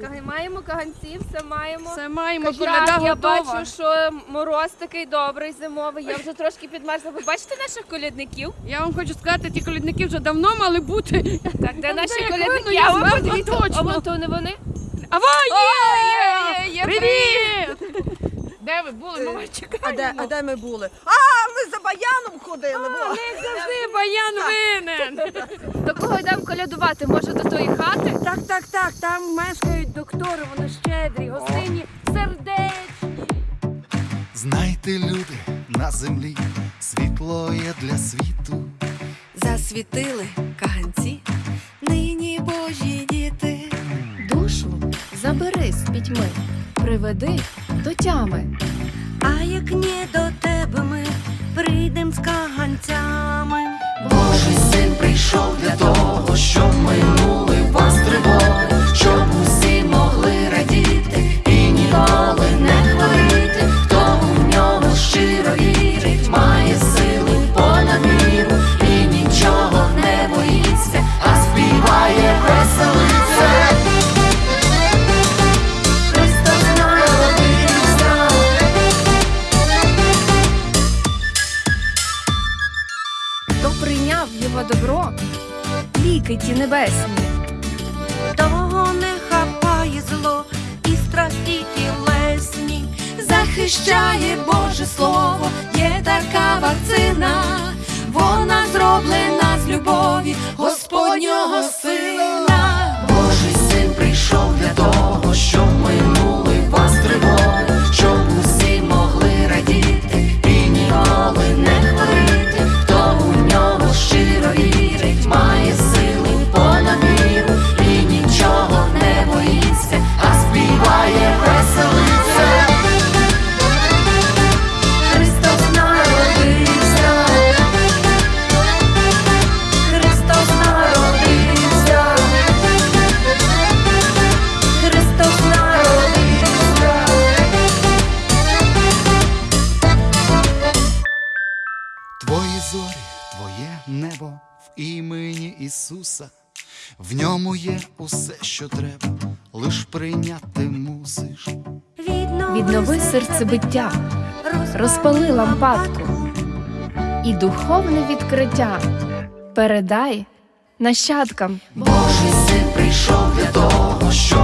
Кага- Маємо каганців, все маємо. Все маємо, коляда я готова. бачу, що мороз такий добрий зимовий. Я вже трошки підмерзла. Ви бачите наших колядників? Я вам хочу сказати, ті колідники вже давно мали бути. Так, де наші як колядники? я А ви зверху подивіться, точно. а вон то не вони? Ава, є! Де ви були? Мама, чекай. А де, а де ми були? А, ми за баяном ходили. во. Як завжди, баян винен. До кого йдемо колядувати? Може до тої хати? Так, так, так, там мешкають доктори, вони щедрі, гостинні, сердечні. Знайте, люди на землі, світло є для світу. Засвітили каганці, нині божі діти. Душу забери з пітьми, приведи до тями. А як не до тебе ми прийдем з каганцями. Божий син прийшов добро, ліки ті небесні. Того не хапає зло і страсті тілесні. Захищає Боже Слово, Твої зорі, твоє небо в імені Ісуса. В ньому є усе, що треба, лиш прийняти мусиш. Віднови серцебиття, розпали лампадку і духовне відкриття передай нащадкам. Божий син прийшов для того, щоб